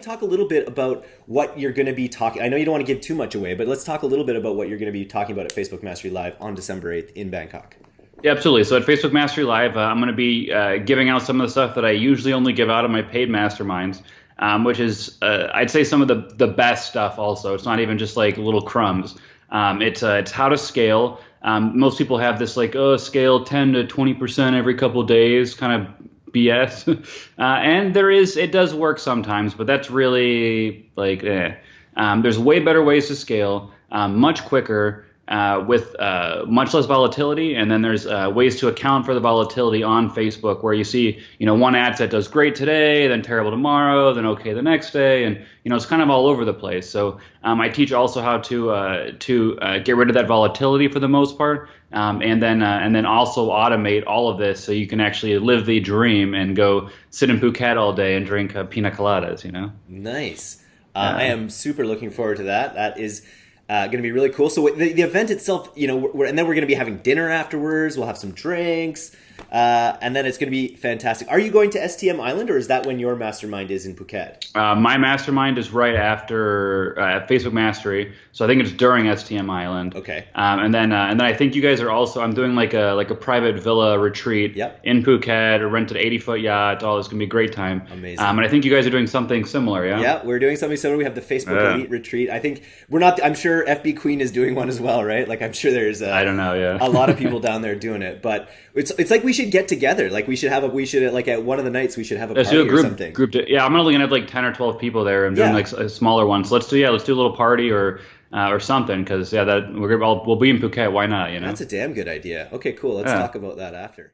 talk a little bit about what you're going to be talking. I know you don't want to give too much away, but let's talk a little bit about what you're going to be talking about at Facebook Mastery Live on December 8th in Bangkok. Yeah, absolutely. So at Facebook Mastery Live, uh, I'm going to be uh, giving out some of the stuff that I usually only give out on my paid masterminds, um, which is, uh, I'd say, some of the, the best stuff also. It's not even just like little crumbs. Um, it's, uh, it's how to scale. Um, most people have this like, oh, scale 10 to 20% every couple days kind of BS. uh, and there is, it does work sometimes, but that's really like, eh. Um, there's way better ways to scale, um, much quicker. Uh, with uh, much less volatility, and then there's uh, ways to account for the volatility on Facebook, where you see, you know, one ad set does great today, then terrible tomorrow, then okay the next day, and you know, it's kind of all over the place. So um, I teach also how to uh, to uh, get rid of that volatility for the most part, um, and then uh, and then also automate all of this so you can actually live the dream and go sit in Phuket all day and drink pina coladas. You know. Nice. I am super looking forward to that. That is uh, going to be really cool. So the, the event itself, you know, and then we're going to be having dinner afterwards. We'll have some drinks. Uh, and then it's going to be fantastic. Are you going to STM Island, or is that when your mastermind is in Phuket? Uh, my mastermind is right after uh, Facebook Mastery, so I think it's during STM Island. Okay. Um, and then uh, and then I think you guys are also. I'm doing like a like a private villa retreat yep. in Phuket, a rented 80 foot yacht. All it's going to be a great time. Amazing. Um, and I think you guys are doing something similar. Yeah. Yeah, we're doing something similar. We have the Facebook Elite retreat. I think we're not. I'm sure FB Queen is doing one as well, right? Like I'm sure there's. I don't know. Yeah. a lot of people down there doing it, but it's it's like we should get together. Like we should have a we should like at one of the nights we should have a let's party do a group, or something. Group to, yeah, I'm only gonna have like ten or twelve people there. I'm doing Yeah. like a smaller one. So let's do yeah, let's do a little party or uh, or something because yeah, that we're I'll, we'll be in Phuket. Why not? You know. That's a damn good idea. Okay, cool. Let's Yeah. talk about that after.